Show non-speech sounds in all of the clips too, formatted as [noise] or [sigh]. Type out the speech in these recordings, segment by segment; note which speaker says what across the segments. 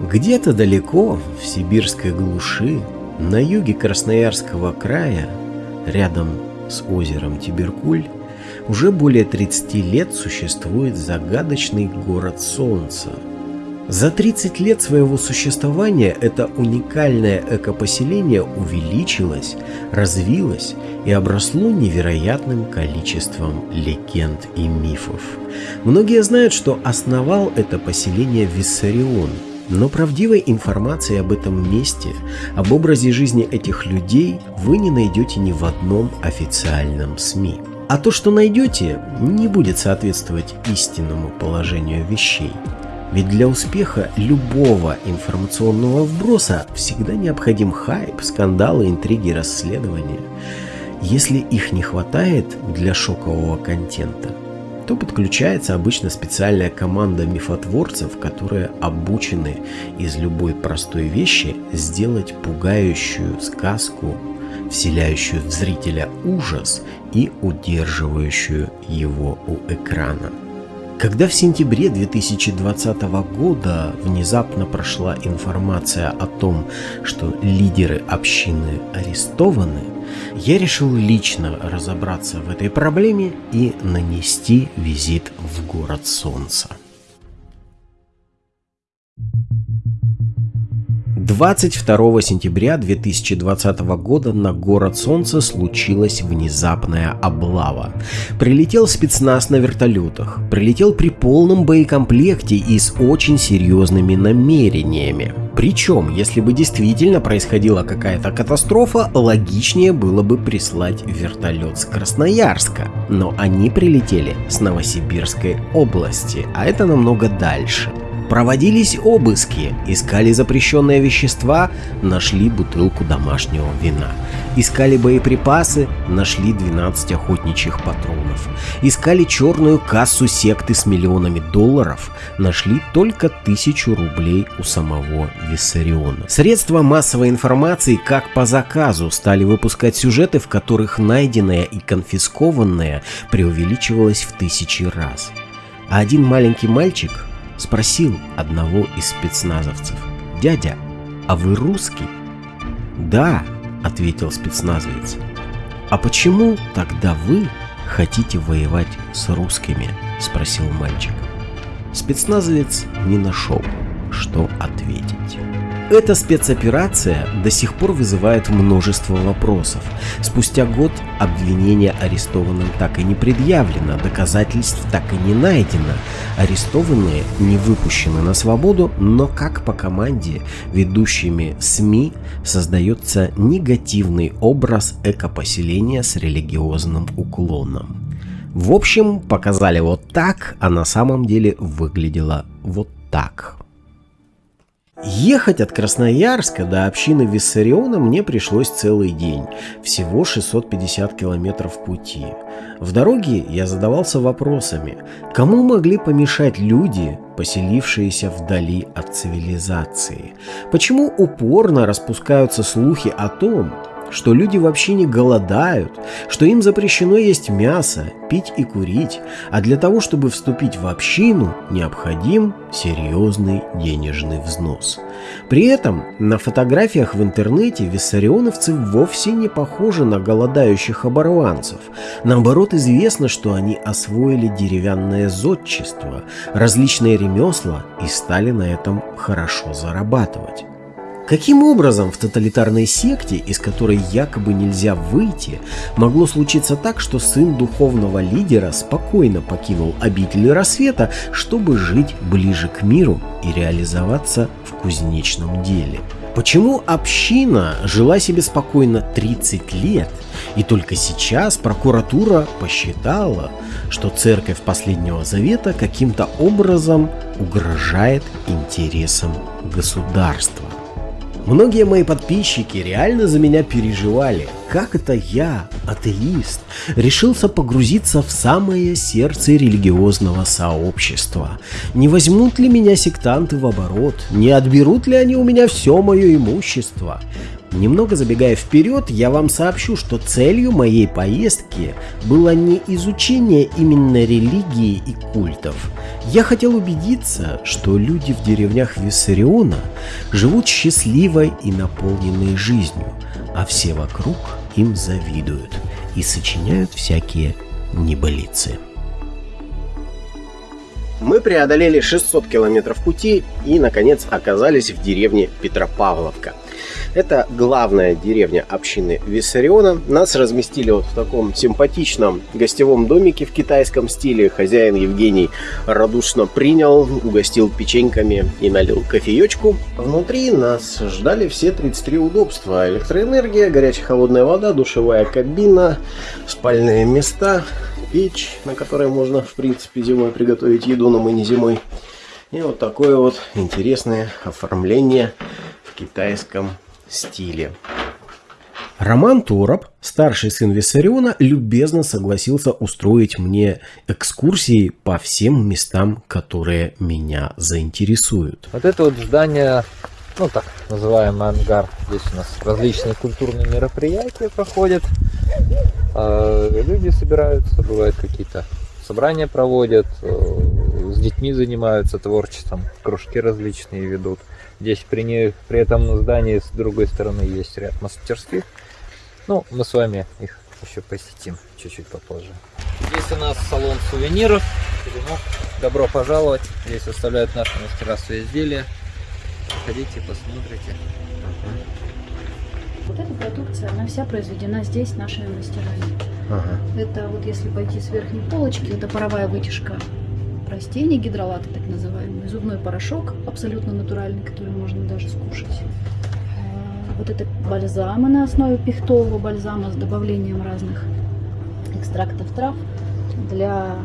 Speaker 1: Где-то далеко, в сибирской глуши, на юге Красноярского края, рядом с озером Тиберкуль, уже более 30 лет существует загадочный город Солнца. За 30 лет своего существования это уникальное экопоселение увеличилось, развилось и обросло невероятным количеством легенд и мифов. Многие знают, что основал это поселение Виссарион, но правдивой информации об этом месте, об образе жизни этих людей вы не найдете ни в одном официальном СМИ. А то, что найдете, не будет соответствовать истинному положению вещей. Ведь для успеха любого информационного вброса всегда необходим хайп, скандалы, интриги, расследования. Если их не хватает для шокового контента, то подключается обычно специальная команда мифотворцев, которые обучены из любой простой вещи сделать пугающую сказку вселяющую в зрителя ужас и удерживающую его у экрана. Когда в сентябре 2020 года внезапно прошла информация о том, что лидеры общины арестованы, я решил лично разобраться в этой проблеме и нанести визит в город Солнца. 22 сентября 2020 года на город Солнца случилась внезапная облава. Прилетел спецназ на вертолетах, прилетел при полном боекомплекте и с очень серьезными намерениями. Причем, если бы действительно происходила какая-то катастрофа, логичнее было бы прислать вертолет с Красноярска. Но они прилетели с Новосибирской области, а это намного дальше. Проводились обыски, искали запрещенные вещества, нашли бутылку домашнего вина. Искали боеприпасы, нашли 12 охотничьих патронов. Искали черную кассу секты с миллионами долларов, нашли только тысячу рублей у самого Виссариона. Средства массовой информации как по заказу стали выпускать сюжеты, в которых найденное и конфискованное преувеличивалось в тысячи раз. А один маленький мальчик спросил одного из спецназовцев. «Дядя, а вы русский?» «Да», — ответил спецназовец. «А почему тогда вы хотите воевать с русскими?» — спросил мальчик. Спецназовец не нашел, что ответить. Эта спецоперация до сих пор вызывает множество вопросов. Спустя год обвинение арестованным так и не предъявлено, доказательств так и не найдено. Арестованные не выпущены на свободу, но как по команде ведущими СМИ создается негативный образ экопоселения с религиозным уклоном. В общем, показали вот так, а на самом деле выглядело вот так. Ехать от Красноярска до общины Виссариона мне пришлось целый день, всего 650 километров пути. В дороге я задавался вопросами, кому могли помешать люди, поселившиеся вдали от цивилизации? Почему упорно распускаются слухи о том, что люди вообще не голодают, что им запрещено есть мясо, пить и курить, а для того, чтобы вступить в общину, необходим серьезный денежный взнос. При этом на фотографиях в интернете виссарионовцы вовсе не похожи на голодающих оборванцев. Наоборот, известно, что они освоили деревянное зодчество, различные ремесла и стали на этом хорошо зарабатывать. Каким образом в тоталитарной секте, из которой якобы нельзя выйти, могло случиться так, что сын духовного лидера спокойно покинул обитель рассвета, чтобы жить ближе к миру и реализоваться в кузнечном деле? Почему община жила себе спокойно 30 лет, и только сейчас прокуратура посчитала, что церковь последнего завета каким-то образом угрожает интересам государства? Многие мои подписчики реально за меня переживали. Как это я, атеист, решился погрузиться в самое сердце религиозного сообщества? Не возьмут ли меня сектанты в оборот? Не отберут ли они у меня все мое имущество? Немного забегая вперед, я вам сообщу, что целью моей поездки было не изучение именно религии и культов. Я хотел убедиться, что люди в деревнях Виссариона живут счастливой и наполненной жизнью, а все вокруг им завидуют и сочиняют всякие небылицы. Мы преодолели 600 километров пути и, наконец, оказались в деревне Петропавловка – это главная деревня общины Виссариона. Нас разместили вот в таком симпатичном гостевом домике в китайском стиле. Хозяин Евгений радушно принял, угостил печеньками и налил кофеечку. Внутри нас ждали все 33 удобства. Электроэнергия, горячая холодная вода, душевая кабина, спальные места, печь, на которой можно, в принципе, зимой приготовить еду, но мы не зимой. И вот такое вот интересное оформление в китайском стиле. Роман Тороп, старший сын Виссариона, любезно согласился устроить мне экскурсии по всем местам, которые меня заинтересуют.
Speaker 2: Вот это вот здание, ну так называемый ангар, здесь у нас различные культурные мероприятия проходят, а, люди собираются, бывают какие-то собрания проводят, э, с детьми занимаются творчеством, кружки различные ведут. Здесь при, не, при этом здании с другой стороны есть ряд мастерских. Ну, мы с вами их еще посетим чуть-чуть попозже. Здесь у нас салон сувениров. Добро пожаловать. Здесь выставляют наши мастера свои изделия. Ходите, посмотрите.
Speaker 3: Вот эта продукция, она вся произведена здесь нашими мастерами. Ага. Это вот если пойти с верхней полочки, это паровая вытяжка растений, гидролаты так называемые, зубной порошок абсолютно натуральный, который можно даже скушать. А, вот это бальзамы на основе пихтового бальзама с добавлением разных экстрактов трав для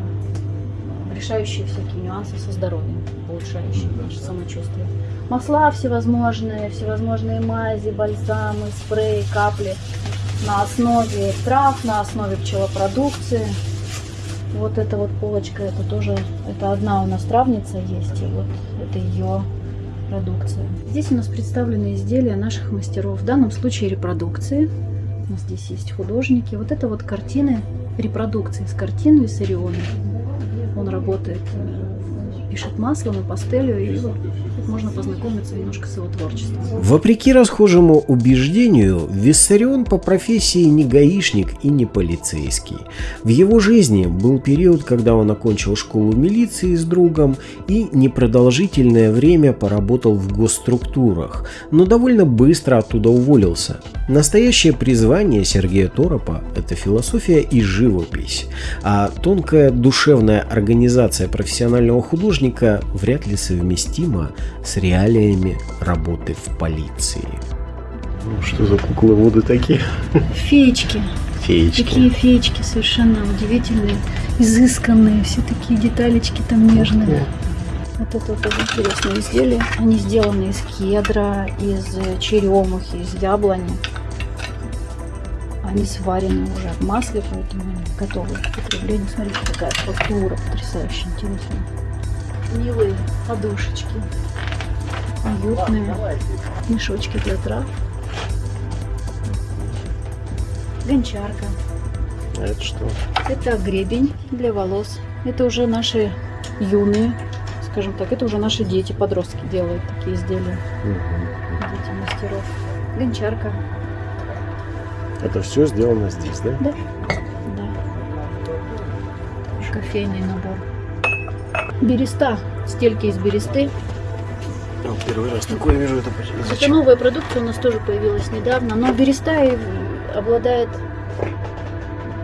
Speaker 3: решающие всякие нюансы со здоровьем, улучшающие наше самочувствие. Масла всевозможные, всевозможные мази, бальзамы, спреи, капли на основе трав, на основе пчелопродукции. Вот эта вот полочка, это тоже, это одна у нас травница есть, и вот это ее продукция. Здесь у нас представлены изделия наших мастеров, в данном случае репродукции. У нас здесь есть художники. Вот это вот картины, репродукции с картин Виссариона. Он работает э, пишет маслом и пастелью, и вот можно познакомиться немножко с его творчеством.
Speaker 1: Вопреки расхожему убеждению, Виссарион по профессии не гаишник и не полицейский. В его жизни был период, когда он окончил школу милиции с другом и непродолжительное время поработал в госструктурах, но довольно быстро оттуда уволился. Настоящее призвание Сергея Торопа – это философия и живопись, а тонкая душевная организация профессионального художника вряд ли совместимо с реалиями работы в полиции.
Speaker 4: Ну, что за куклы воды такие?
Speaker 3: Феечки.
Speaker 1: Феечки.
Speaker 3: Такие феечки совершенно удивительные, изысканные, все такие деталечки там нежные. Вот это вот интересное изделие. Они сделаны из кедра, из черемухи, из яблони. Они сварены уже в масле, поэтому они готовы к потреблению. Смотрите, какая фактура потрясающе интересная милые подушечки, уютные мешочки для трав, гончарка.
Speaker 4: А это что?
Speaker 3: Это гребень для волос. Это уже наши юные, скажем так, это уже наши дети, подростки делают такие изделия. Угу. Дети мастеров. Гончарка.
Speaker 4: Это все сделано здесь, да?
Speaker 3: Да. Да. Кофейный набор. Береста, стельки из бересты.
Speaker 4: О, первый раз такое вижу, это
Speaker 3: Это новая продукция у нас тоже появилась недавно, но береста обладает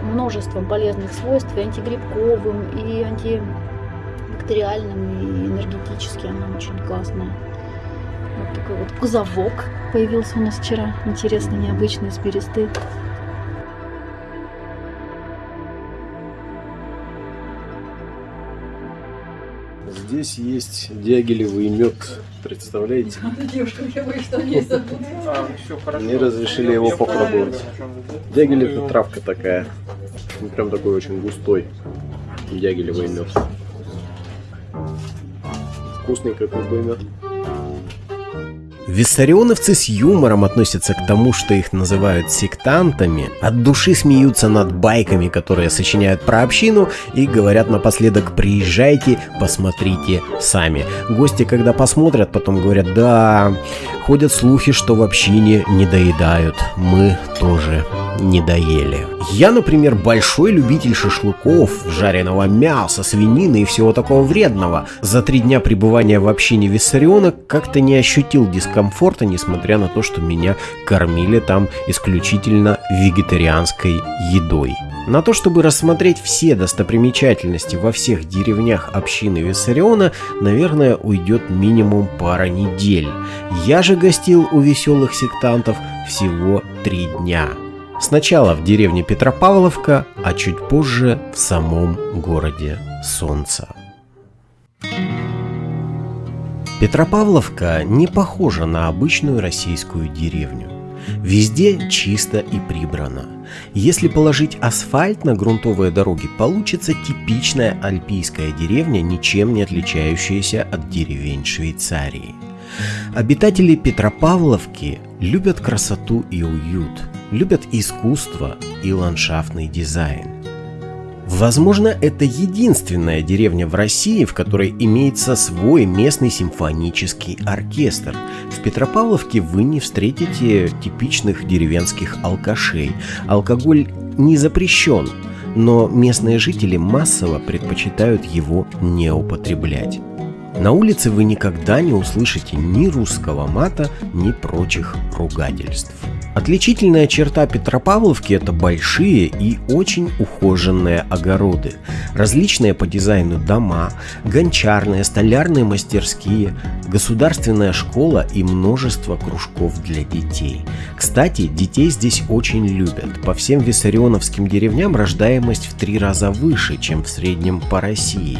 Speaker 3: множеством полезных свойств, и антигрибковым, и антибактериальным, и энергетически она очень классная. Вот такой вот кузовок появился у нас вчера, интересный, необычный, из бересты.
Speaker 4: Здесь есть дягелевый мед. Представляете? Мне разрешили его попробовать. Дягель это травка такая. Прям такой очень густой дягелевый мед. Вкусный как мед.
Speaker 1: Виссарионовцы с юмором относятся к тому, что их называют сектантами, от души смеются над байками, которые сочиняют про общину и говорят напоследок «приезжайте, посмотрите сами». Гости, когда посмотрят, потом говорят «да, ходят слухи, что в общине не доедают, мы тоже не доели». Я, например, большой любитель шашлыков, жареного мяса, свинины и всего такого вредного. За три дня пребывания в общине Виссариона как-то не ощутил дискомфорта, несмотря на то, что меня кормили там исключительно вегетарианской едой. На то, чтобы рассмотреть все достопримечательности во всех деревнях общины Виссариона, наверное, уйдет минимум пара недель. Я же гостил у веселых сектантов всего три дня. Сначала в деревне Петропавловка, а чуть позже в самом городе Солнца. Петропавловка не похожа на обычную российскую деревню. Везде чисто и прибрано. Если положить асфальт на грунтовые дороги, получится типичная альпийская деревня, ничем не отличающаяся от деревень Швейцарии. Обитатели Петропавловки любят красоту и уют, любят искусство и ландшафтный дизайн. Возможно, это единственная деревня в России, в которой имеется свой местный симфонический оркестр. В Петропавловке вы не встретите типичных деревенских алкашей. Алкоголь не запрещен, но местные жители массово предпочитают его не употреблять. На улице вы никогда не услышите ни русского мата, ни прочих ругательств. Отличительная черта Петропавловки – это большие и очень ухоженные огороды, различные по дизайну дома, гончарные, столярные мастерские, государственная школа и множество кружков для детей. Кстати, детей здесь очень любят. По всем виссарионовским деревням рождаемость в три раза выше, чем в среднем по России,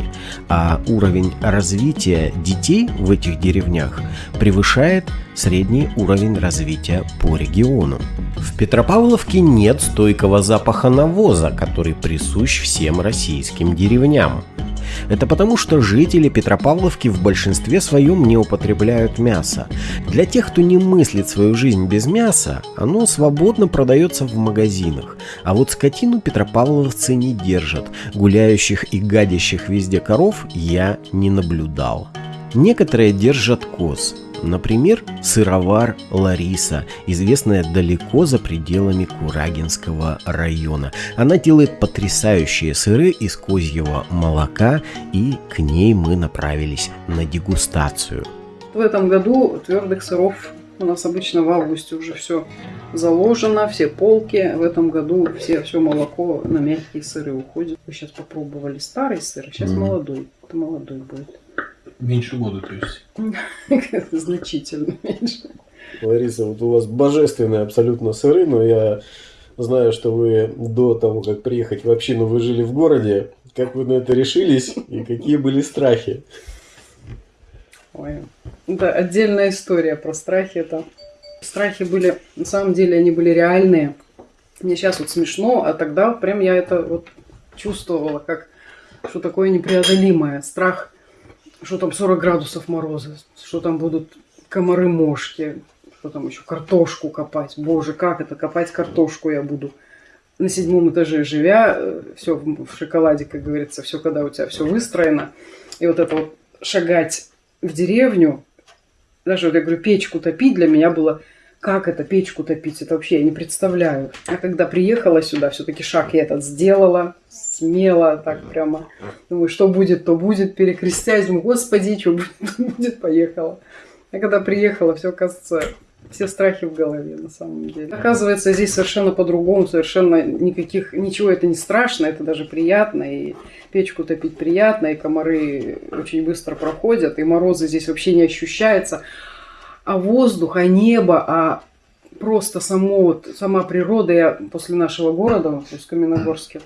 Speaker 1: а уровень развития детей в этих деревнях превышает средний уровень развития по региону. В Петропавловке нет стойкого запаха навоза, который присущ всем российским деревням. Это потому, что жители Петропавловки в большинстве своем не употребляют мясо. Для тех, кто не мыслит свою жизнь без мяса, оно свободно продается в магазинах. А вот скотину петропавловцы не держат. Гуляющих и гадящих везде коров я не наблюдал. Некоторые держат коз, Например, сыровар Лариса, известная далеко за пределами Курагинского района. Она делает потрясающие сыры из козьего молока, и к ней мы направились на дегустацию.
Speaker 5: В этом году твердых сыров у нас обычно в августе уже все заложено, все полки. В этом году все, все молоко на мягкие сыры уходит. Вы сейчас попробовали старый сыр, сейчас mm. молодой. Это молодой будет.
Speaker 4: Меньше года, то
Speaker 5: есть? [laughs] Значительно меньше.
Speaker 4: Лариса, вот у вас божественные абсолютно сыры, но я знаю, что вы до того, как приехать в общину, вы жили в городе. Как вы на это решились и какие были страхи?
Speaker 5: Ой, это отдельная история про страхи. Это страхи были, на самом деле, они были реальные. Мне сейчас вот смешно, а тогда прям я это вот чувствовала, как что такое непреодолимое. Страх что там 40 градусов мороза, что там будут комары-мошки, что там еще картошку копать. Боже, как это копать картошку я буду? На седьмом этаже живя, э, все в шоколаде, как говорится, все, когда у тебя все выстроено. И вот это вот шагать в деревню, даже вот я говорю, печку топить для меня было как это печку топить, это вообще я не представляю. А когда приехала сюда, все-таки шаг я этот сделала, смело, так прямо. Думаю, что будет, то будет, перекрестясь, думаю, господи, что будет, [laughs] будет, поехала. А когда приехала, все, кажется, все страхи в голове на самом деле. Оказывается, здесь совершенно по-другому, совершенно никаких, ничего это не страшно, это даже приятно, и печку топить приятно, и комары очень быстро проходят, и морозы здесь вообще не ощущается а воздух, а небо, а просто само, вот, сама природа. Я после нашего города, то есть в Каменогорске,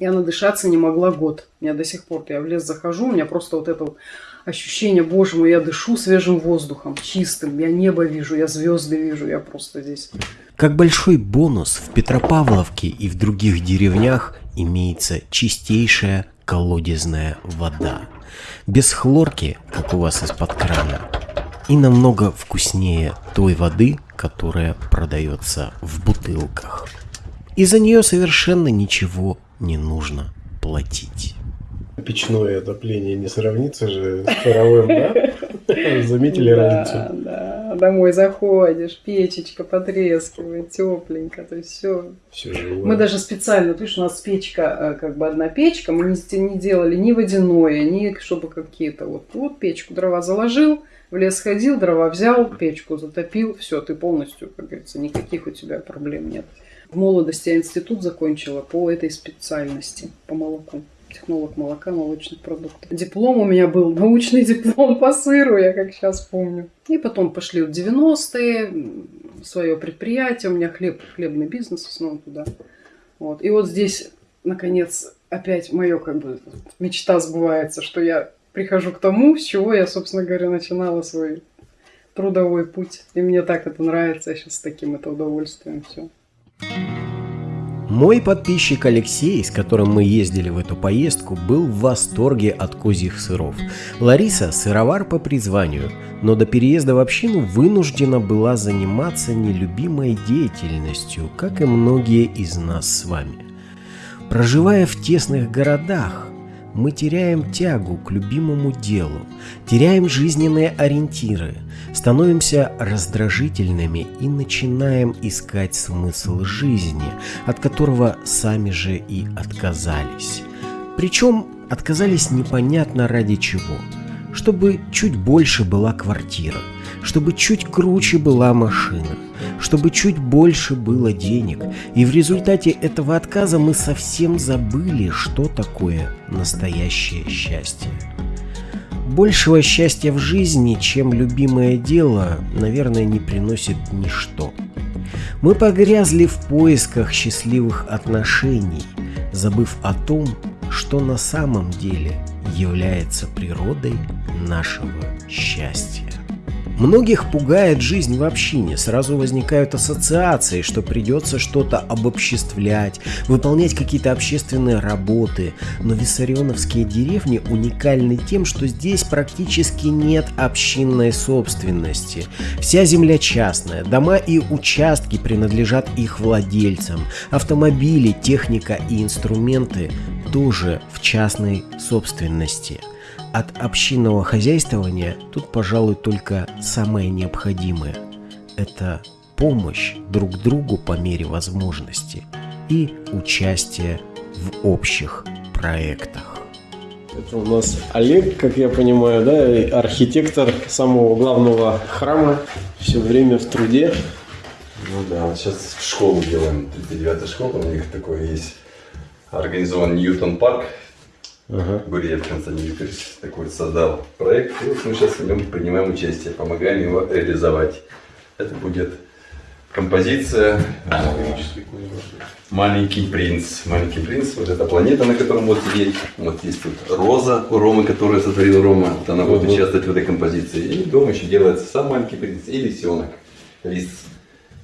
Speaker 5: я надышаться не могла год. Я до сих пор, я в лес захожу, у меня просто вот это вот ощущение, боже мой, я дышу свежим воздухом, чистым, я небо вижу, я звезды вижу, я просто здесь.
Speaker 1: Как большой бонус в Петропавловке и в других деревнях имеется чистейшая колодезная вода. Без хлорки, как у вас из-под крана. и намного вкуснее той воды, которая продается в бутылках. И за нее совершенно ничего не нужно платить.
Speaker 4: Печное отопление не сравнится же с паровым, да? [laughs] Заметили разницу?
Speaker 5: Да, домой заходишь, печечка потрескивает, тепленько, то есть все.
Speaker 4: Все живое.
Speaker 5: Мы даже специально, ты видишь, у нас печка, э, как бы одна печка, мы не, не делали ни водяное, ни чтобы какие-то вот, вот печку дрова заложил, в лес ходил, дрова взял, печку затопил, все, ты полностью, как говорится, никаких у тебя проблем нет. В молодости я институт закончила по этой специальности, по молоку технолог молока, молочных продуктов. Диплом у меня был, [laughs] научный диплом по сыру, я как сейчас помню. И потом пошли в 90-е, свое предприятие, у меня хлеб, хлебный бизнес, снова туда. Вот. И вот здесь, наконец, опять мое как бы мечта сбывается, что я прихожу к тому, с чего я, собственно говоря, начинала свой трудовой путь. И мне так это нравится, я сейчас с таким это удовольствием все.
Speaker 1: Мой подписчик Алексей, с которым мы ездили в эту поездку, был в восторге от козьих сыров. Лариса – сыровар по призванию, но до переезда в общину вынуждена была заниматься нелюбимой деятельностью, как и многие из нас с вами. Проживая в тесных городах, мы теряем тягу к любимому делу, теряем жизненные ориентиры, становимся раздражительными и начинаем искать смысл жизни, от которого сами же и отказались. Причем отказались непонятно ради чего. Чтобы чуть больше была квартира, чтобы чуть круче была машина, чтобы чуть больше было денег. И в результате этого отказа мы совсем забыли, что такое настоящее счастье. Большего счастья в жизни, чем любимое дело, наверное, не приносит ничто. Мы погрязли в поисках счастливых отношений, забыв о том, что на самом деле является природой нашего счастья. Многих пугает жизнь в общине, сразу возникают ассоциации, что придется что-то обобществлять, выполнять какие-то общественные работы. Но виссарионовские деревни уникальны тем, что здесь практически нет общинной собственности. Вся земля частная, дома и участки принадлежат их владельцам, автомобили, техника и инструменты тоже в частной собственности – от общинного хозяйствования тут, пожалуй, только самое необходимое. Это помощь друг другу по мере возможности и участие в общих проектах.
Speaker 4: Это у нас Олег, как я понимаю, да, архитектор самого главного храма, все время в труде.
Speaker 6: Ну да, вот сейчас школу делаем, 39-я школа, у них такой есть организован Ньютон парк, Ага. Гурьев Константин Викторович такой создал проект. И вот мы сейчас в нем принимаем участие, помогаем его реализовать. Это будет композиция «Маленький принц». «Маленький принц» – вот эта планета, на котором вот сидеть. Вот есть тут роза у Ромы, которую сотворил Рома. Вот она будет участвовать в этой композиции. И дома еще делается сам маленький принц и лисенок. Лис.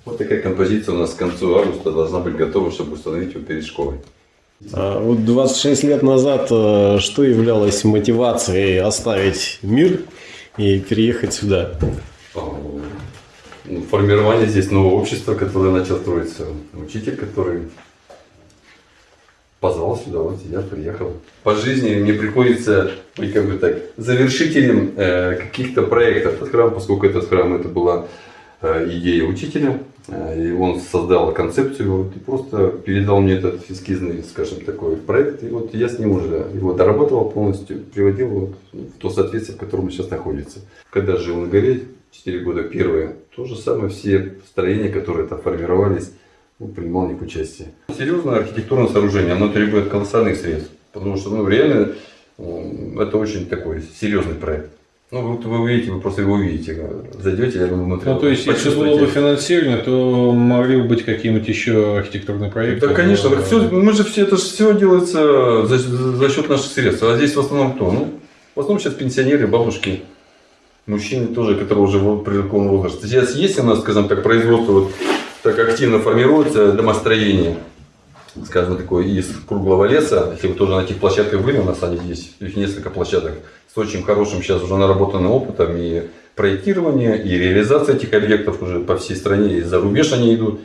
Speaker 6: Вот такая композиция у нас к концу августа должна быть готова, чтобы установить его перед школой.
Speaker 4: А вот 26 лет назад э, что являлось мотивацией оставить мир и переехать сюда?
Speaker 6: Ну, формирование здесь нового общества, которое начал строиться. Учитель, который позвал сюда, вот я приехал. По жизни мне приходится быть как бы так завершителем э, каких-то проектов. Этот храм, поскольку этот храм это была э, идея учителя, и он создал концепцию и просто передал мне этот эскизный, скажем, такой проект. И вот я с ним уже его доработал полностью, приводил вот в то соответствие, в котором он сейчас находится. Когда жил на горе, 4 года первые, то же самое, все строения, которые там формировались, ну, принимал в них участие. Серьезное архитектурное сооружение, оно требует колоссальных средств, потому что ну, реально это очень такой серьезный проект. Ну, вот вы увидите, вы просто его увидите, зайдете, я думаю, внутрь.
Speaker 7: Ну, то есть, если было бы финансирование, то могли бы быть какие-нибудь еще архитектурные проекты?
Speaker 6: Да, конечно. Так все, мы же все, это же все делается за, за счет наших средств. А здесь в основном кто? Ну, в основном сейчас пенсионеры, бабушки, мужчины тоже, которые уже в преклонном возрасте. Сейчас есть у нас, скажем так, производство вот так активно формируется домостроение скажем, такое из круглого леса. Если вы тоже на этих площадках были, нас они есть, их несколько площадок с очень хорошим сейчас уже наработанным опытом и проектирование и реализация этих объектов уже по всей стране, и за рубеж они идут.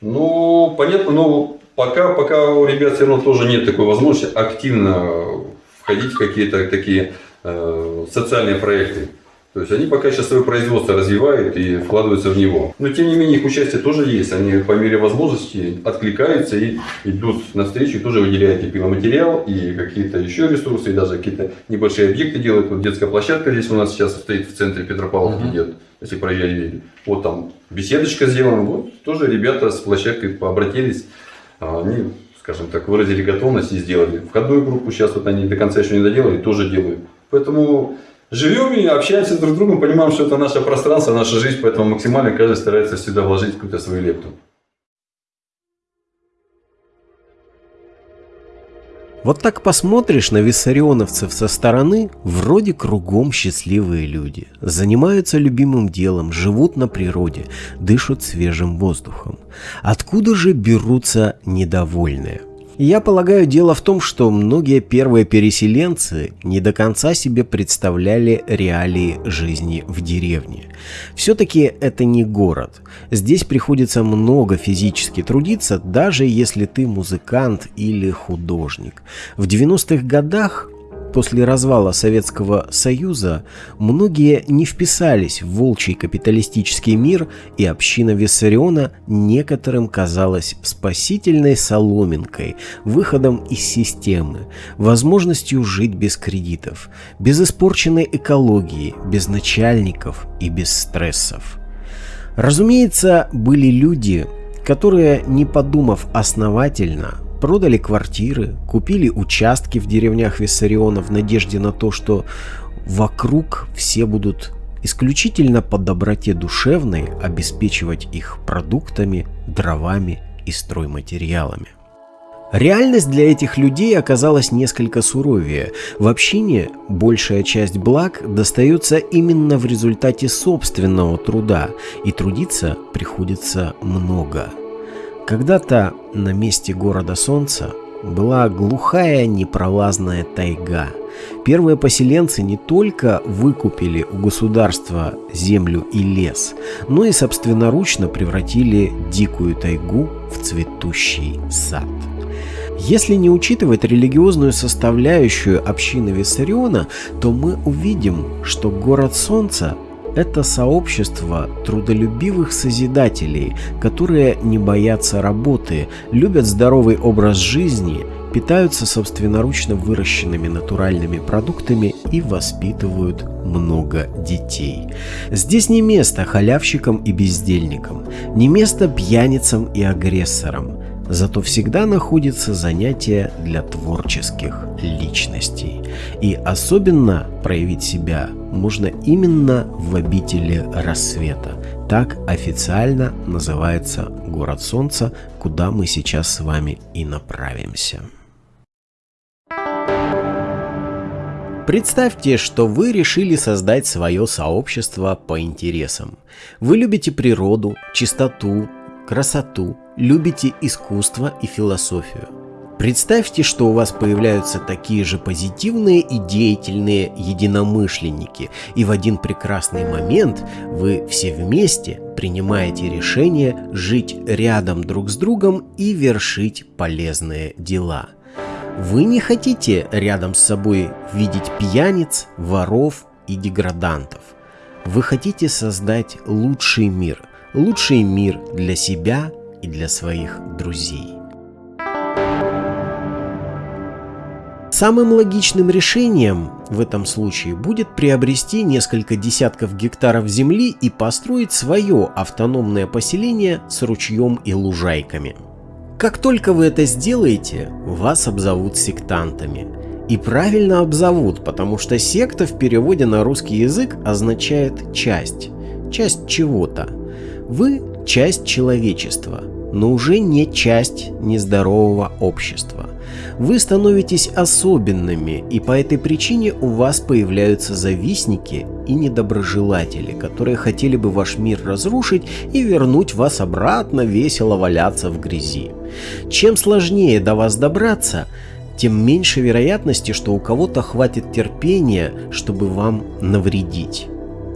Speaker 6: Ну, понятно, но пока, пока у ребят все равно тоже нет такой возможности активно входить в какие-то такие э, социальные проекты. То есть они пока сейчас свое производство развивают и вкладываются в него. Но тем не менее их участие тоже есть. Они по мере возможности откликаются и идут навстречу, и тоже выделяют и пиломатериал, и какие-то еще ресурсы, и даже какие-то небольшие объекты делают. Вот детская площадка здесь у нас сейчас стоит в центре Петропавловки, uh-huh. идет, если проверили. Вот там беседочка сделана. Вот тоже ребята с площадкой обратились. А они, скажем так, выразили готовность и сделали. Входную группу сейчас вот они до конца еще не доделали, тоже делают. Поэтому живем и общаемся друг с другом, понимаем, что это наше пространство, наша жизнь, поэтому максимально каждый старается сюда вложить какую-то свою лепту.
Speaker 1: Вот так посмотришь на виссарионовцев со стороны, вроде кругом счастливые люди. Занимаются любимым делом, живут на природе, дышат свежим воздухом. Откуда же берутся недовольные? Я полагаю, дело в том, что многие первые переселенцы не до конца себе представляли реалии жизни в деревне. Все-таки это не город. Здесь приходится много физически трудиться, даже если ты музыкант или художник. В 90-х годах После развала Советского Союза многие не вписались в волчий капиталистический мир, и община Виссариона некоторым казалась спасительной соломинкой, выходом из системы, возможностью жить без кредитов, без испорченной экологии, без начальников и без стрессов. Разумеется, были люди, которые, не подумав основательно, Продали квартиры, купили участки в деревнях Виссариона в надежде на то, что вокруг все будут исключительно по доброте душевной обеспечивать их продуктами, дровами и стройматериалами. Реальность для этих людей оказалась несколько суровее. В общине большая часть благ достается именно в результате собственного труда, и трудиться приходится много – когда-то на месте города Солнца была глухая непролазная тайга. Первые поселенцы не только выкупили у государства землю и лес, но и собственноручно превратили дикую тайгу в цветущий сад. Если не учитывать религиозную составляющую общины Виссариона, то мы увидим, что город Солнца это сообщество трудолюбивых созидателей, которые не боятся работы, любят здоровый образ жизни, питаются собственноручно выращенными натуральными продуктами и воспитывают много детей. Здесь не место халявщикам и бездельникам, не место пьяницам и агрессорам. Зато всегда находится занятие для творческих личностей. И особенно проявить себя можно именно в обители рассвета. Так официально называется город Солнца, куда мы сейчас с вами и направимся. Представьте, что вы решили создать свое сообщество по интересам. Вы любите природу, чистоту, красоту, любите искусство и философию. Представьте, что у вас появляются такие же позитивные и деятельные единомышленники, и в один прекрасный момент вы все вместе принимаете решение жить рядом друг с другом и вершить полезные дела. Вы не хотите рядом с собой видеть пьяниц, воров и деградантов. Вы хотите создать лучший мир, лучший мир для себя и для своих друзей. Самым логичным решением в этом случае будет приобрести несколько десятков гектаров земли и построить свое автономное поселение с ручьем и лужайками. Как только вы это сделаете, вас обзовут сектантами. И правильно обзовут, потому что секта в переводе на русский язык означает «часть». Часть чего-то. Вы – часть человечества, но уже не часть нездорового общества. Вы становитесь особенными, и по этой причине у вас появляются завистники и недоброжелатели, которые хотели бы ваш мир разрушить и вернуть вас обратно весело валяться в грязи. Чем сложнее до вас добраться, тем меньше вероятности, что у кого-то хватит терпения, чтобы вам навредить.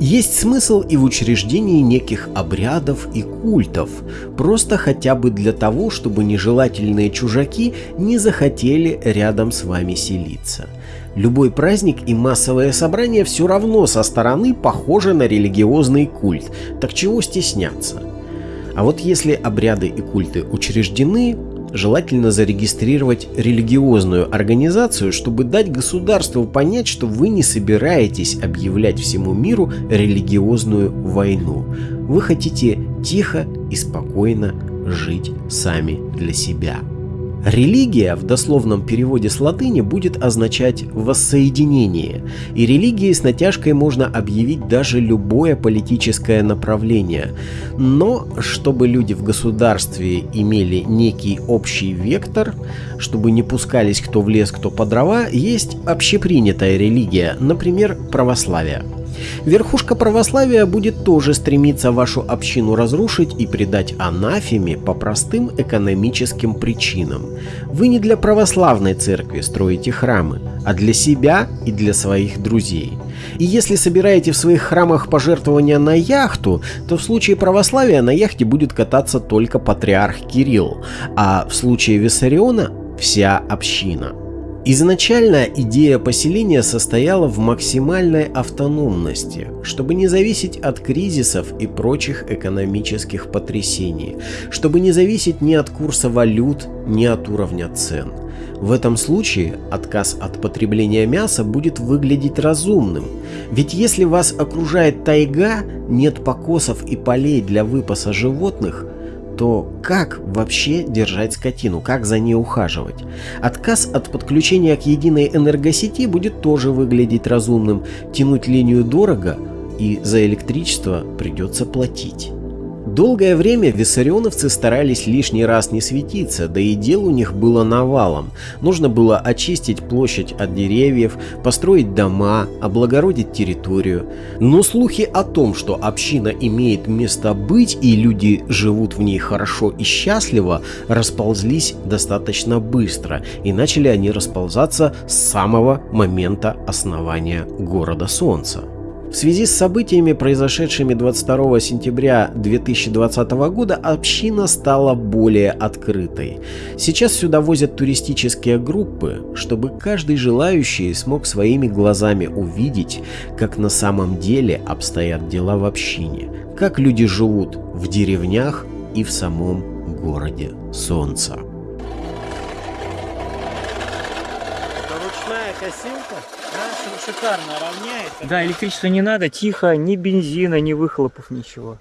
Speaker 1: Есть смысл и в учреждении неких обрядов и культов, просто хотя бы для того, чтобы нежелательные чужаки не захотели рядом с вами селиться. Любой праздник и массовое собрание все равно со стороны похожи на религиозный культ, так чего стесняться? А вот если обряды и культы учреждены, желательно зарегистрировать религиозную организацию, чтобы дать государству понять, что вы не собираетесь объявлять всему миру религиозную войну. Вы хотите тихо и спокойно жить сами для себя. Религия в дословном переводе с латыни будет означать «воссоединение», и религией с натяжкой можно объявить даже любое политическое направление. Но чтобы люди в государстве имели некий общий вектор, чтобы не пускались кто в лес, кто по дрова, есть общепринятая религия, например, православие. Верхушка православия будет тоже стремиться вашу общину разрушить и предать анафеме по простым экономическим причинам. Вы не для православной церкви строите храмы, а для себя и для своих друзей. И если собираете в своих храмах пожертвования на яхту, то в случае православия на яхте будет кататься только патриарх Кирилл, а в случае Виссариона вся община. Изначально идея поселения состояла в максимальной автономности, чтобы не зависеть от кризисов и прочих экономических потрясений, чтобы не зависеть ни от курса валют, ни от уровня цен. В этом случае отказ от потребления мяса будет выглядеть разумным, ведь если вас окружает тайга, нет покосов и полей для выпаса животных – то как вообще держать скотину, как за ней ухаживать? Отказ от подключения к единой энергосети будет тоже выглядеть разумным. Тянуть линию дорого и за электричество придется платить. Долгое время виссарионовцы старались лишний раз не светиться, да и дел у них было навалом. Нужно было очистить площадь от деревьев, построить дома, облагородить территорию. Но слухи о том, что община имеет место быть и люди живут в ней хорошо и счастливо, расползлись достаточно быстро, и начали они расползаться с самого момента основания города Солнца. В связи с событиями, произошедшими 22 сентября 2020 года, община стала более открытой. Сейчас сюда возят туристические группы, чтобы каждый желающий смог своими глазами увидеть, как на самом деле обстоят дела в общине, как люди живут в деревнях и в самом городе Солнца.
Speaker 8: Это ручная косилка? Шикарно равняет. Да, электричества не надо, тихо, ни бензина, ни выхлопов, ничего.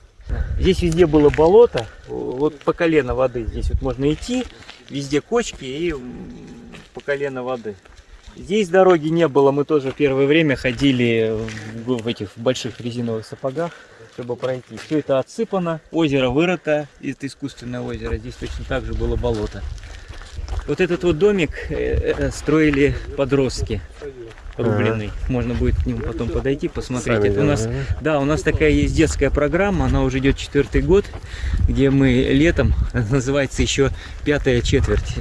Speaker 8: Здесь везде было болото, вот по колено воды. Здесь вот можно идти, везде кочки и по колено воды. Здесь дороги не было, мы тоже первое время ходили в этих больших резиновых сапогах, чтобы пройти. Все это отсыпано, озеро вырыто, это искусственное озеро, здесь точно так же было болото. Вот этот вот домик э, э, строили подростки рубленый. Ага. Можно будет к нему потом подойти, посмотреть. Сами Это у нас, да, у нас такая есть детская программа, она уже идет четвертый год, где мы летом, [laughs] называется еще пятая четверть,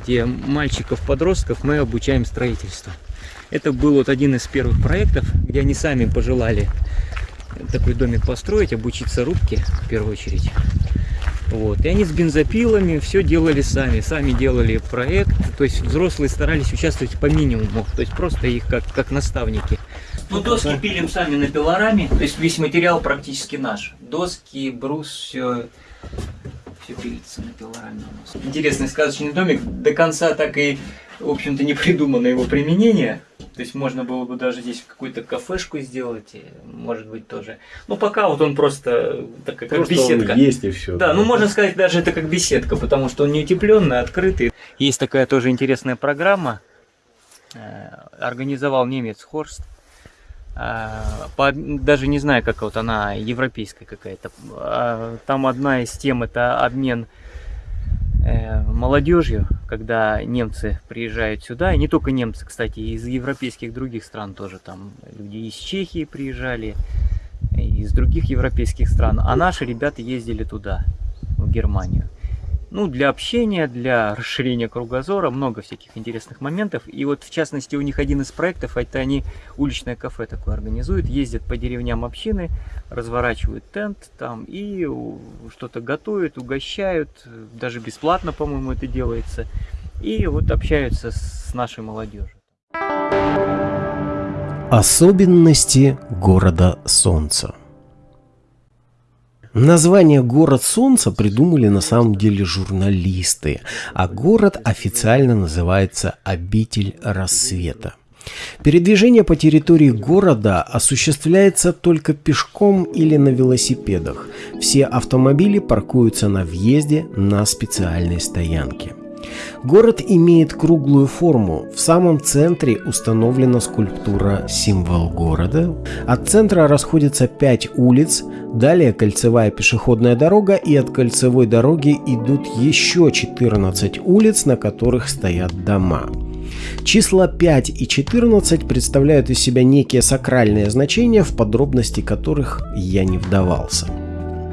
Speaker 8: где мальчиков-подростков мы обучаем строительству. Это был вот один из первых проектов, где они сами пожелали такой домик построить, обучиться рубке в первую очередь. Вот. И они с бензопилами все делали сами, сами делали проект, то есть взрослые старались участвовать по минимуму, то есть просто их как, как наставники. Ну, доски пилим сами на пилораме, то есть весь материал практически наш. Доски, брус, все, все пилится на пилораме у нас. Интересный сказочный домик, до конца так и, в общем-то, не придумано его применение. То есть можно было бы даже здесь какую-то кафешку сделать, может быть тоже. Ну пока вот он просто так как просто беседка.
Speaker 4: Он есть и все.
Speaker 8: Да, да, ну можно сказать даже это как беседка, потому что он не утепленный, открытый. Есть такая тоже интересная программа. Э, организовал немец Хорст. Э, по, даже не знаю, как вот она европейская какая-то. А, там одна из тем это обмен Э, молодежью, когда немцы приезжают сюда, и не только немцы, кстати, из европейских других стран тоже, там люди из Чехии приезжали, из других европейских стран, а наши ребята ездили туда, в Германию. Ну, для общения, для расширения кругозора, много всяких интересных моментов. И вот, в частности, у них один из проектов, это они уличное кафе такое организуют, ездят по деревням общины, разворачивают тент там и что-то готовят, угощают, даже бесплатно, по-моему, это делается. И вот общаются с нашей молодежью.
Speaker 1: Особенности города Солнца Название «Город Солнца» придумали на самом деле журналисты, а город официально называется «Обитель рассвета». Передвижение по территории города осуществляется только пешком или на велосипедах. Все автомобили паркуются на въезде на специальной стоянке. Город имеет круглую форму. В самом центре установлена скульптура «Символ города». От центра расходятся пять улиц, далее кольцевая пешеходная дорога и от кольцевой дороги идут еще 14 улиц, на которых стоят дома. Числа 5 и 14 представляют из себя некие сакральные значения, в подробности которых я не вдавался.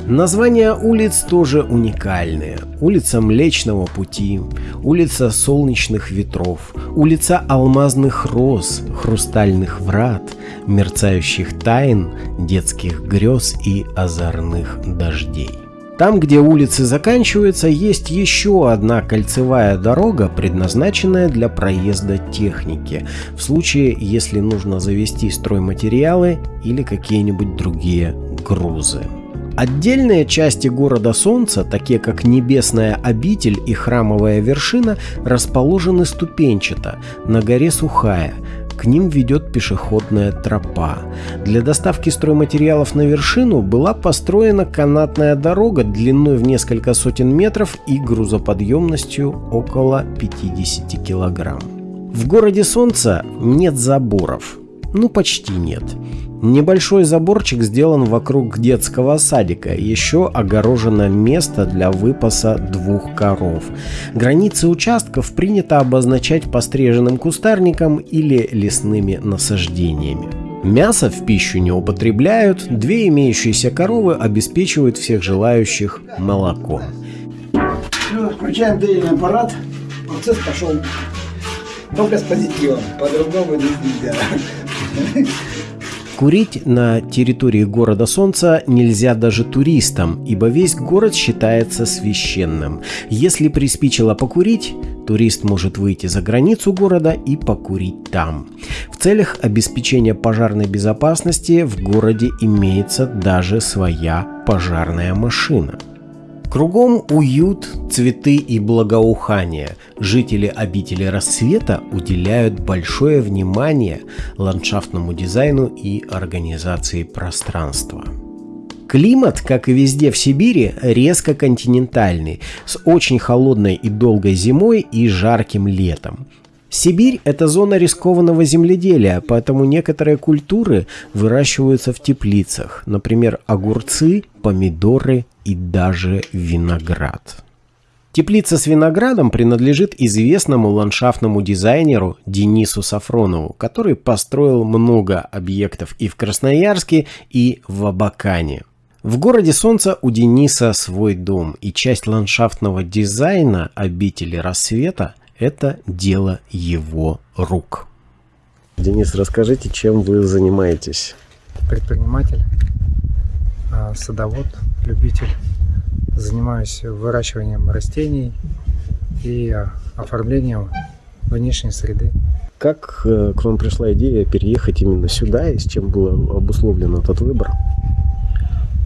Speaker 1: Названия улиц тоже уникальные. Улица Млечного Пути, улица Солнечных Ветров, улица Алмазных Роз, Хрустальных Врат, Мерцающих Тайн, Детских Грез и Озорных Дождей. Там, где улицы заканчиваются, есть еще одна кольцевая дорога, предназначенная для проезда техники, в случае, если нужно завести стройматериалы или какие-нибудь другие грузы. Отдельные части города Солнца, такие как Небесная обитель и Храмовая вершина, расположены ступенчато на горе Сухая. К ним ведет пешеходная тропа. Для доставки стройматериалов на вершину была построена канатная дорога длиной в несколько сотен метров и грузоподъемностью около 50 килограмм. В городе Солнца нет заборов. Ну почти нет. Небольшой заборчик сделан вокруг детского садика, еще огорожено место для выпаса двух коров. Границы участков принято обозначать постриженным кустарником или лесными насаждениями. Мясо в пищу не употребляют, две имеющиеся коровы обеспечивают всех желающих молоком.
Speaker 9: Включаем доильный аппарат, процесс пошел. Только с позитивом, по-другому нельзя.
Speaker 1: Курить на территории города Солнца нельзя даже туристам, ибо весь город считается священным. Если приспичило покурить, турист может выйти за границу города и покурить там. В целях обеспечения пожарной безопасности в городе имеется даже своя пожарная машина. Кругом уют, цветы и благоухание. Жители обители рассвета уделяют большое внимание ландшафтному дизайну и организации пространства. Климат, как и везде в Сибири, резко континентальный, с очень холодной и долгой зимой и жарким летом. Сибирь – это зона рискованного земледелия, поэтому некоторые культуры выращиваются в теплицах, например, огурцы, помидоры и даже виноград. Теплица с виноградом принадлежит известному ландшафтному дизайнеру Денису Сафронову, который построил много объектов и в Красноярске, и в Абакане. В городе Солнца у Дениса свой дом, и часть ландшафтного дизайна обители рассвета это дело его рук. Денис, расскажите, чем вы занимаетесь?
Speaker 10: Предприниматель, а, садовод, любитель. Занимаюсь выращиванием растений и а, оформлением внешней среды.
Speaker 1: Как э, к вам пришла идея переехать именно сюда и с чем был обусловлен этот выбор?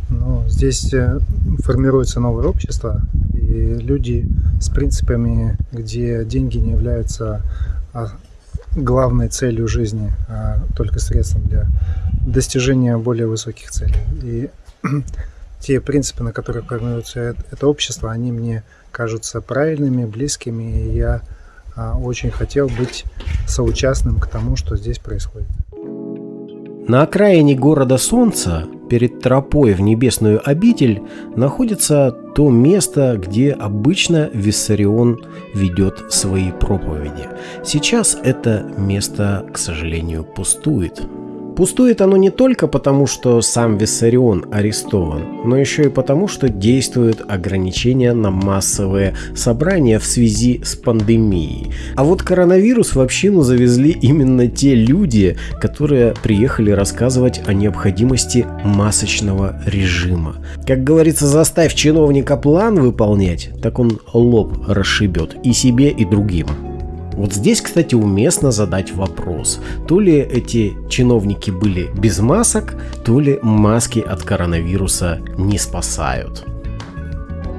Speaker 10: Ну, здесь э, формируется новое общество, и люди с принципами, где деньги не являются а, главной целью жизни, а только средством для достижения более высоких целей. И [clears throat] те принципы, на которых формируется это общество, они мне кажутся правильными, близкими, и я а, очень хотел быть соучастным к тому, что здесь происходит.
Speaker 1: На окраине города Солнца, перед тропой в небесную обитель, находится то место, где обычно Виссарион ведет свои проповеди. Сейчас это место, к сожалению, пустует. Пустует оно не только потому, что сам Виссарион арестован, но еще и потому, что действуют ограничения на массовые собрания в связи с пандемией. А вот коронавирус в общину завезли именно те люди, которые приехали рассказывать о необходимости масочного режима. Как говорится, заставь чиновника план выполнять, так он лоб расшибет и себе, и другим. Вот здесь, кстати, уместно задать вопрос. То ли эти чиновники были без масок, то ли маски от коронавируса не спасают.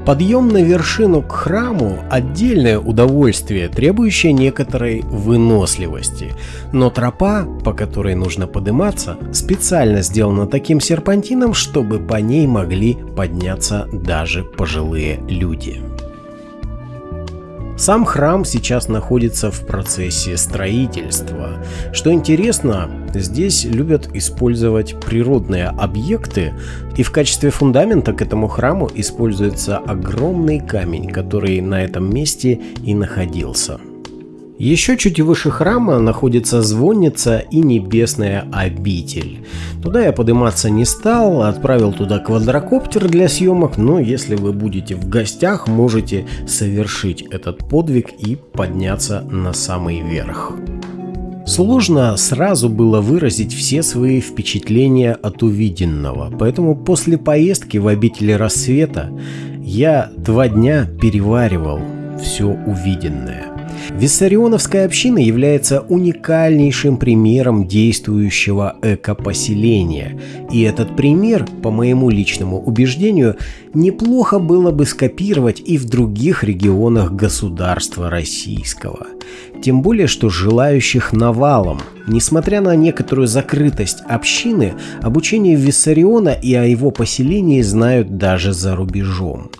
Speaker 1: Подъем на вершину к храму – отдельное удовольствие, требующее некоторой выносливости. Но тропа, по которой нужно подниматься, специально сделана таким серпантином, чтобы по ней могли подняться даже пожилые люди. Сам храм сейчас находится в процессе строительства. Что интересно, здесь любят использовать природные объекты, и в качестве фундамента к этому храму используется огромный камень, который на этом месте и находился. Еще чуть выше храма находится звонница и небесная обитель. Туда я подниматься не стал, отправил туда квадрокоптер для съемок, но если вы будете в гостях, можете совершить этот подвиг и подняться на самый верх. Сложно сразу было выразить все свои впечатления от увиденного, поэтому после поездки в обители рассвета я два дня переваривал все увиденное. Виссарионовская община является уникальнейшим примером действующего экопоселения. И этот пример, по моему личному убеждению, неплохо было бы скопировать и в других регионах государства российского. Тем более, что желающих навалом. Несмотря на некоторую закрытость общины, обучение Виссариона и о его поселении знают даже за рубежом.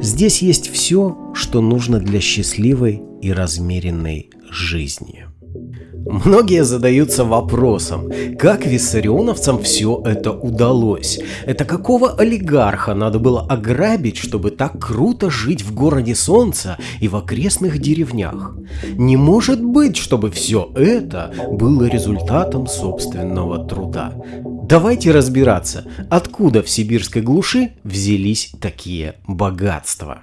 Speaker 1: Здесь есть все, что нужно для счастливой и размеренной жизни. Многие задаются вопросом, как виссарионовцам все это удалось? Это какого олигарха надо было ограбить, чтобы так круто жить в городе Солнца и в окрестных деревнях? Не может быть, чтобы все это было результатом собственного труда. Давайте разбираться, откуда в сибирской глуши взялись такие богатства.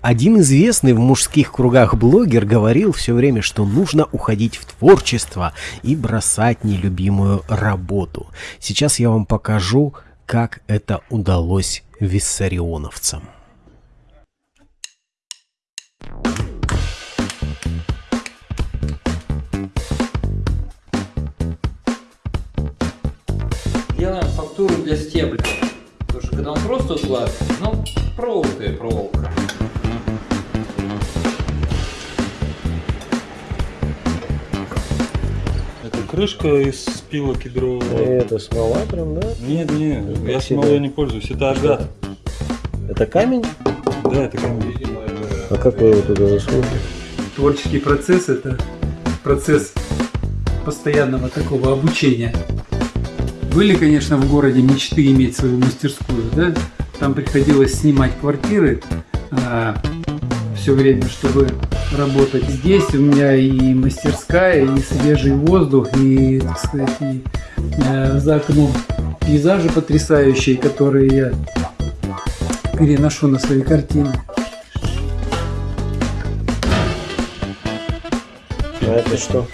Speaker 1: Один известный в мужских кругах блогер говорил все время, что нужно уходить в творчество и бросать нелюбимую работу. Сейчас я вам покажу, как это удалось виссарионовцам.
Speaker 2: Делаем фактуру для стебля. Потому что когда он просто укладывается, ну, проволока и проволока.
Speaker 7: крышка из пила кедрового.
Speaker 4: Это смола прям, да?
Speaker 7: Нет, нет, я смолой не пользуюсь, это агат.
Speaker 4: Это камень?
Speaker 7: Да, это камень.
Speaker 4: А как вы его туда засунули?
Speaker 11: Творческий процесс – это процесс постоянного такого обучения. Были, конечно, в городе мечты иметь свою мастерскую, да? Там приходилось снимать квартиры а, все время, чтобы работать здесь. У меня и мастерская, и свежий воздух, и, так сказать, и, э, за окном пейзажи потрясающие, которые я переношу на свои картины.
Speaker 4: А это что?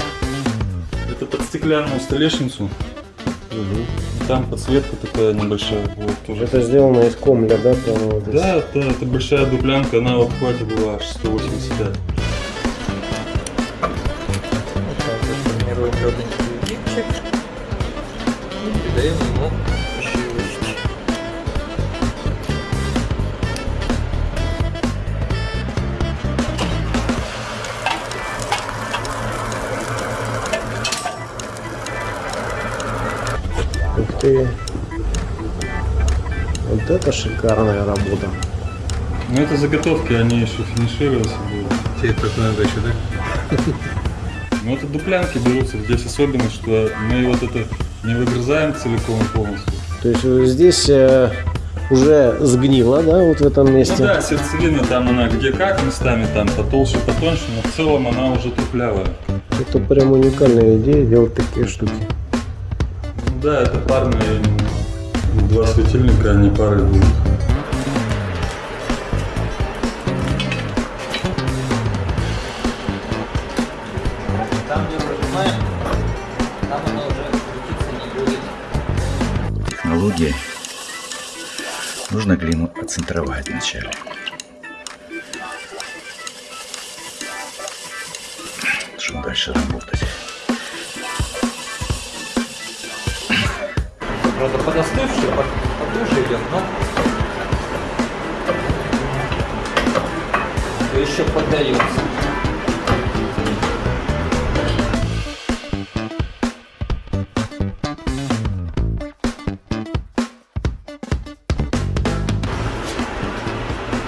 Speaker 7: Это под стеклянную столешницу. Угу. Там подсветка такая небольшая. Вот, тоже.
Speaker 4: Это сделано из комля, да? Прямо вот
Speaker 7: да, да, это большая дуплянка, она в обхвате была аж 185.
Speaker 2: формируем
Speaker 4: Вот это шикарная работа.
Speaker 7: Ну это заготовки, они еще финишироваться будут.
Speaker 11: Тебе так надо еще, да? [laughs]
Speaker 7: Ну это дуплянки берутся. Здесь особенность, что мы вот это не выгрызаем целиком полностью.
Speaker 4: То есть э, здесь э, уже сгнило, да, вот в этом месте?
Speaker 7: Ну да, сердцевина там она где как местами, там потолще, потоньше, но в целом она уже трухлявая.
Speaker 4: Это прям уникальная идея делать такие штуки.
Speaker 7: Да, это парные. Два светильника, они пары будут.
Speaker 2: Там, где выжимаем, там оно уже крутиться не будет.
Speaker 12: Технология. Нужно глину отцентровать вначале. Чтобы дальше работать.
Speaker 2: Правда, подостывший, по- потуже идет, но еще поддается.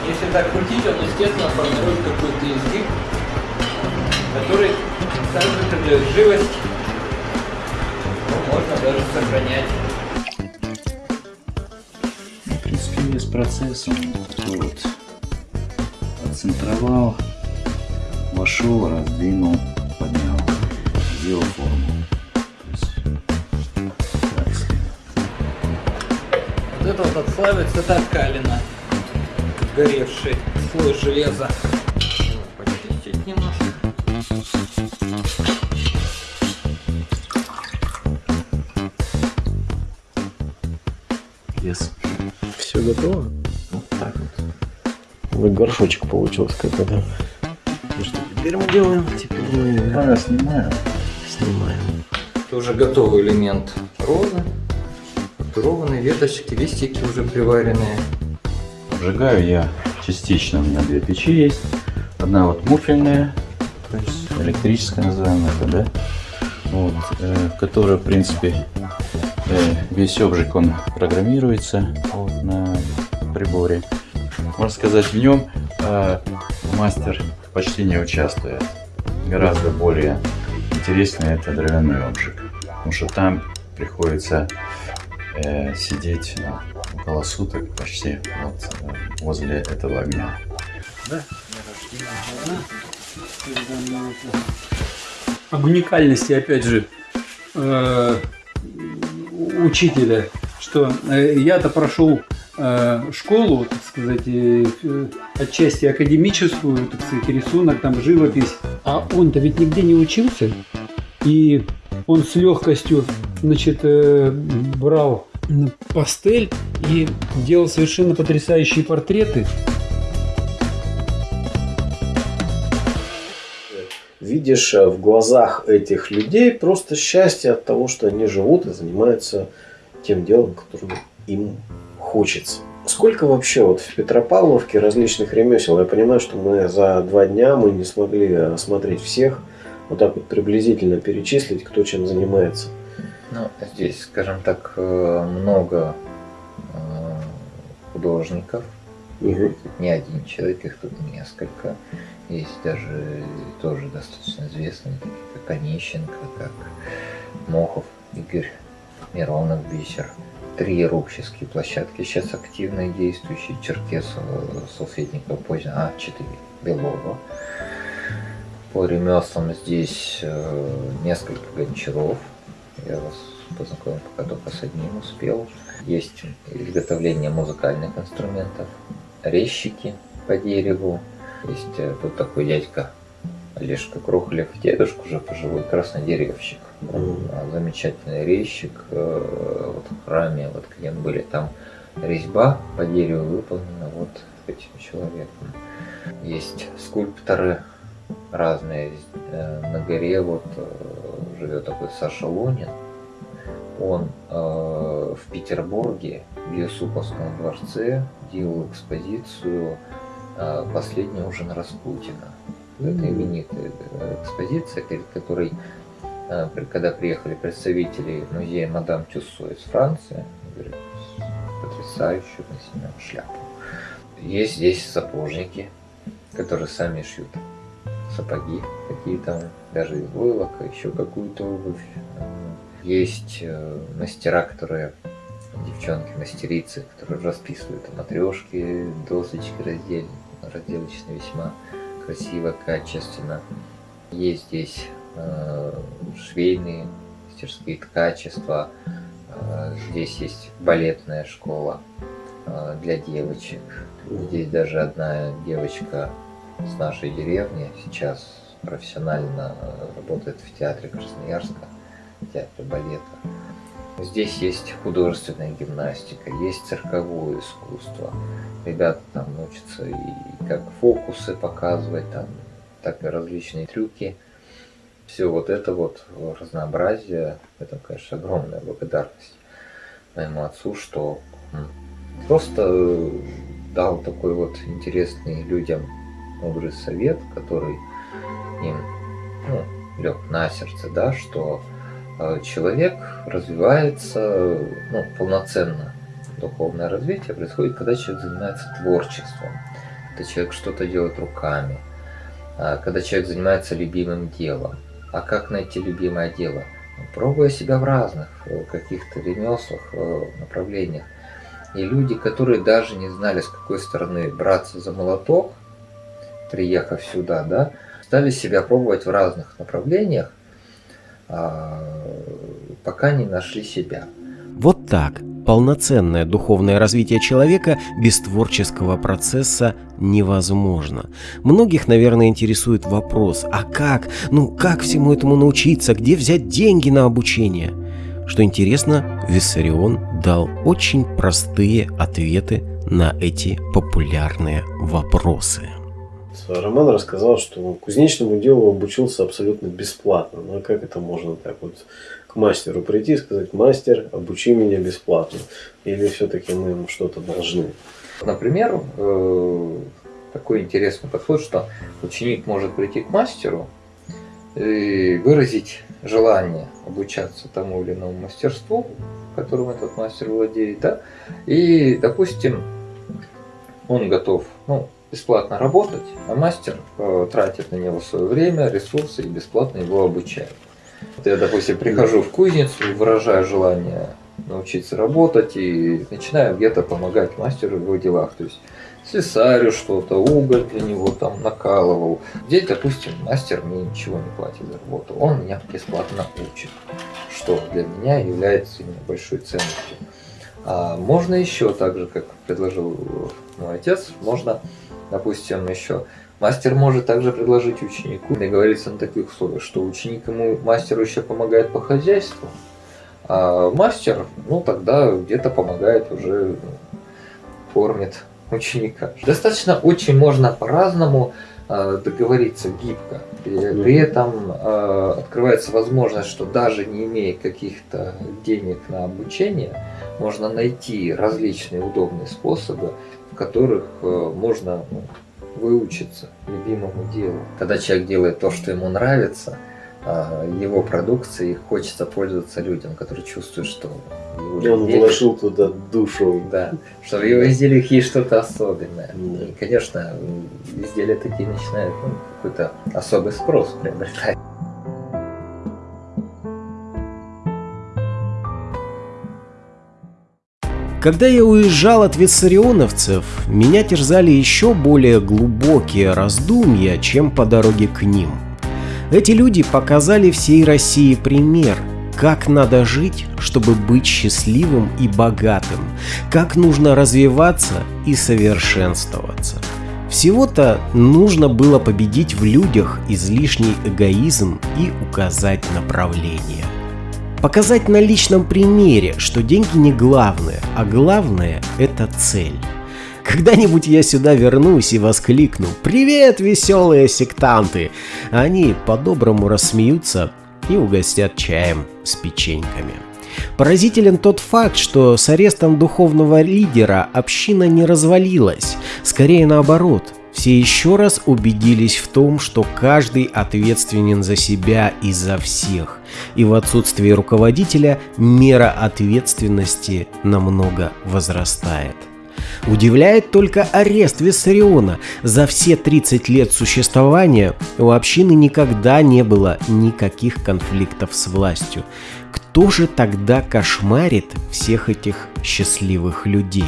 Speaker 2: Если так крутить, он, естественно, формирует какой-то изгиб, который также придает живость, но можно даже сохранять.
Speaker 12: Принципе, весь процесс он такой вот отцентровал, вошел, раздвинул, поднял, сделал форму. Есть,
Speaker 2: Вот это вот отслаивается ткалина, горевший слой железа.
Speaker 4: Готово?
Speaker 1: Вот так вот.
Speaker 4: Вот горшочек получился какой-то.
Speaker 1: Ну что теперь мы делаем? Теперь мы
Speaker 12: я снимаю.
Speaker 1: снимаем.
Speaker 2: Это уже готовый элемент розы. Папированные веточки, листики уже приваренные.
Speaker 12: Обжигаю я частично, у меня две печи есть. Одна вот муфельная, то есть электрическая называем это, да? Вот, э, которая, в принципе, э, весь обжиг, он программируется вот, на приборе. Можно сказать, в нем э, мастер почти не участвует. Гораздо более интересный это дровяной обжиг. Потому что там приходится э, сидеть ну, около суток почти вот, э, возле этого огня.
Speaker 11: об уникальности, опять же, э, учителя, что э, я-то прошел школу, так сказать, э, э, отчасти академическую, так сказать, рисунок, там живопись, а он-то ведь нигде не учился, и он с легкостью, значит, э, брал пастель и делал совершенно потрясающие портреты.
Speaker 4: Видишь э, в глазах этих людей просто счастье от того, что они живут и занимаются тем делом, которым им хочется. Сколько вообще вот в Петропавловке различных ремесел? Я понимаю, что мы за два дня мы не смогли осмотреть всех, вот так вот приблизительно перечислить, кто чем занимается.
Speaker 2: Ну, здесь, скажем так, э, много э, художников.
Speaker 4: Мгм.
Speaker 2: Не один человек, их тут несколько. Есть даже тоже достаточно известные, такие как Онищенко, как Мохов, Игорь, Миронов, Бисер. Три рубческие площадки сейчас активно действующие. Черкесов, Салфетников, поздно, а, четыре. Белова. По ремеслам здесь э, несколько гончаров. Я вас познакомил пока только с одним успел. Есть изготовление музыкальных инструментов, резчики по дереву. Есть э, тут такой дядька Олежка Крухлев, дедушка уже пожилой, краснодеревщик. А, Замечательный резчик. э, Вот в храме, вот где мы были, там резьба по дереву выполнена вот этим человеком. Есть скульпторы разные. Э, На горе вот э, живет такой Саша Лунин. Он в Петербурге, в Юсуповском дворце, делал экспозицию «Последний ужин Распутина». Это именитая экспозиция, перед которой, когда приехали представители музея Мадам Тюссо из Франции, потрясающую мы снимем шляпу. Есть здесь сапожники, которые сами шьют сапоги какие-то, даже из войлока, еще какую-то обувь. Есть э, мастера, которые, девчонки, мастерицы, которые расписывают матрешки, досочки раздел, разделочные весьма красиво, качественно. Есть здесь швейные мастерские ткачества, Э, здесь есть балетная школа э, для девочек. Здесь даже одна девочка с нашей деревни сейчас профессионально работает в театре Красноярска, в театре балета. Здесь есть художественная гимнастика, есть цирковое искусство. Ребята там учатся и как фокусы показывать, там, так и различные трюки. Все вот это вот разнообразие, это, конечно, огромная благодарность моему отцу, что просто дал такой вот интересный людям мудрый совет, который им ну, лег на сердце, да, что э, человек развивается ну, полноценно. Духовное развитие происходит, когда человек занимается творчеством, когда человек что-то делает руками, а, когда человек занимается любимым делом. А как найти любимое дело? Ну, пробуя себя в разных э, каких-то ремеслах, э, направлениях. И люди, которые даже не знали, с какой стороны браться за молоток, приехав сюда, да, стали себя пробовать в разных направлениях, а, пока не нашли себя.
Speaker 1: Вот так. Полноценное духовное развитие человека без творческого процесса невозможно. Многих, наверное, интересует вопрос, а как? Ну, как всему этому научиться? Где взять деньги на обучение? Что интересно, Виссарион дал очень простые ответы на эти популярные вопросы.
Speaker 4: Роман рассказал, что кузнечному делу обучился абсолютно бесплатно. Ну а как это можно так вот к мастеру прийти и сказать, мастер, обучи меня бесплатно? Или все-таки мы ему что-то должны?
Speaker 2: Например, э, такой интересный подход, что ученик может прийти к мастеру и выразить желание обучаться тому или иному мастерству, которым этот мастер владеет, да, и, допустим, он готов, ну, бесплатно работать, а мастер э, тратит на него свое время, ресурсы и бесплатно его обучает. Я, допустим, прихожу в кузницу, выражаю желание научиться работать и начинаю где-то помогать мастеру в его делах. То есть слесарю что-то, уголь для него там накалывал. Здесь, допустим, мастер мне ничего не платит за работу, он меня бесплатно учит, что для меня является именно большой ценностью. А можно еще так же, как предложил мой отец, можно Допустим, еще мастер может также предложить ученику, договориться на таких условиях, что ученик ему, мастеру еще помогает по хозяйству, а мастер, ну тогда где-то помогает уже, кормит ученика. Достаточно очень можно по-разному э, договориться гибко. И при этом э, открывается возможность, что даже не имея каких-то денег на обучение, можно найти различные удобные способы которых э, можно ну, выучиться любимому делу. Когда человек делает то, что ему нравится, а, его продукцией хочется пользоваться людям, которые чувствуют, что
Speaker 4: его он изделиях, вложил туда душу.
Speaker 2: Да, что в его изделиях есть что-то особенное. Да. И, конечно, изделия такие начинают ну, какой-то особый спрос приобретать.
Speaker 1: Когда я уезжал от виссарионовцев, меня терзали еще более глубокие раздумья, чем по дороге к ним. Эти люди показали всей России пример, как надо жить, чтобы быть счастливым и богатым, как нужно развиваться и совершенствоваться. Всего-то нужно было победить в людях излишний эгоизм и указать направление. Показать на личном примере, что деньги не главное, а главное – это цель. Когда-нибудь я сюда вернусь и воскликну «Привет, веселые сектанты!» Они по-доброму рассмеются и угостят чаем с печеньками. Поразителен тот факт, что с арестом духовного лидера община не развалилась, скорее наоборот – все еще раз убедились в том, что каждый ответственен за себя и за всех, и в отсутствии руководителя мера ответственности намного возрастает. Удивляет только арест Виссариона. За все 30 лет существования у общины никогда не было никаких конфликтов с властью. Кто же тогда кошмарит всех этих счастливых людей?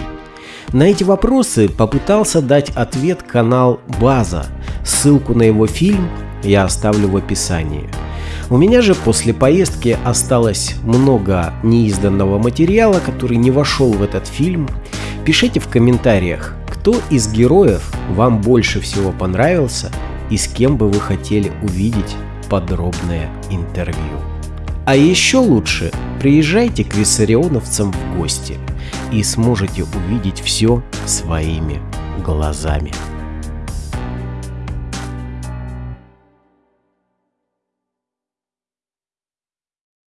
Speaker 1: На эти вопросы попытался дать ответ канал База. Ссылку на его фильм я оставлю в описании. У меня же после поездки осталось много неизданного материала, который не вошел в этот фильм. Пишите в комментариях, кто из героев вам больше всего понравился и с кем бы вы хотели увидеть подробное интервью. А еще лучше приезжайте к виссарионовцам в гости и сможете увидеть все своими глазами.